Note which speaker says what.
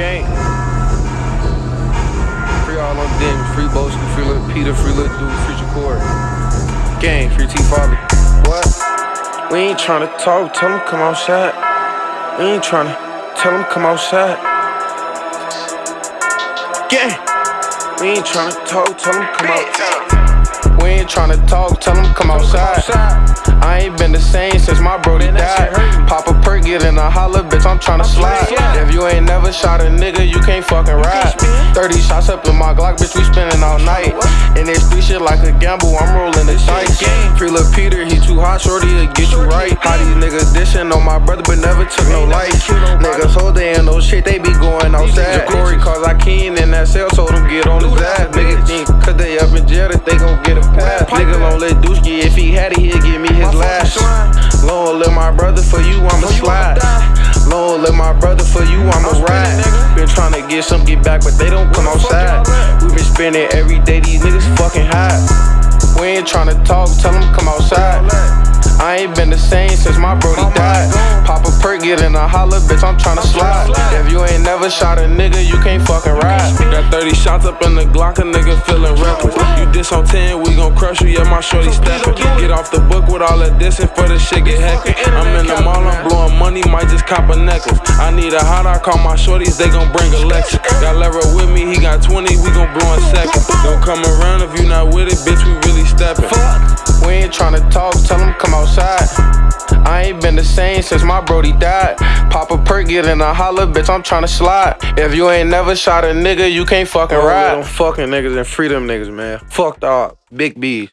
Speaker 1: Gang. Free all on them, free Boski, free little Peter, free little dude, free Jacory. Gang, free T Father. What? We ain't tryna talk, tell them come outside. We ain't tryna tell them come outside. Gang. We ain't tryna talk, tell them come outside. We ain't tryna talk, tell them come outside. I ain't been the same since my brody died. Pop a perk, get in a holler, bitch, I'm tryna slide. If you ain't never shot a nigga, you can't fucking ride. 30 shots up in my Glock, bitch, we spending all night. And this street shit like a gamble, I'm rolling the dice. Free Lil Peter, he too hot, shorty, he'll get you right. How these niggas dishing on my brother, but never took no light. Niggas hold they ain't no shit, they be going outside. Corey cause I keen in that cell, told him get on his ass. Niggas think cause they up in jail that they gon' get a pass. Get some get back, but they don't come outside. We been spending every day, these niggas fucking high. We ain't tryna talk, tell them come outside. I ain't been the same since my brody died. Pop a perk, get in a holler, bitch, I'm tryna slide. If you ain't never shot a nigga, you can't fucking ride. Got 30 shots up in the Glock, a nigga feeling reckless. You diss on 10, we gon' crush you, yeah, my shorty steppin'. Get off the book with all that dissing for the shit get hectic. I'm in the mall, I'm blowing money, might just cop a necklace. I need a hot, I call my shorties, they gon' bring a Lexus. Got lever with me, he got 20, we gon' blow in second. Don't come around if you not with it, bitch, we really steppin'. We ain't tryna talk, same since my brody died. Pop a perk, get in a holler, bitch, I'm tryna slide. If you ain't never shot a nigga, you can't fucking ride. Them fucking niggas and free them niggas, man. Fucked up. Big B's.